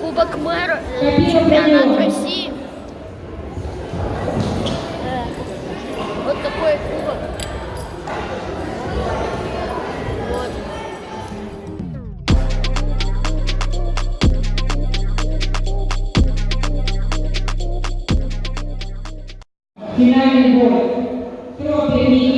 Кубок мэра, э, чемпионат. России. Э, Вот такой кубок. Вот. Финальный бой. Тропик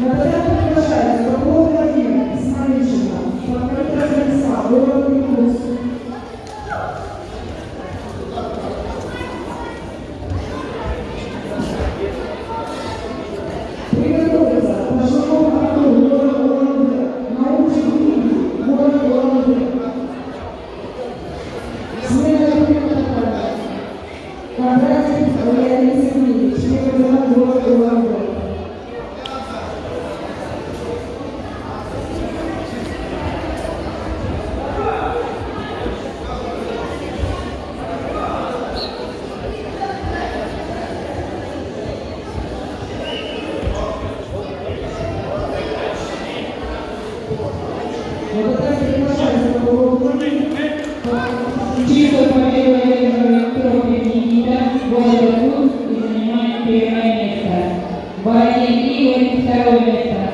На порядок приглашается Попов Владимир, Исмаильчина, Панкратов Станислав, город Eu. Guaranieri e Ministero dell'Esterno.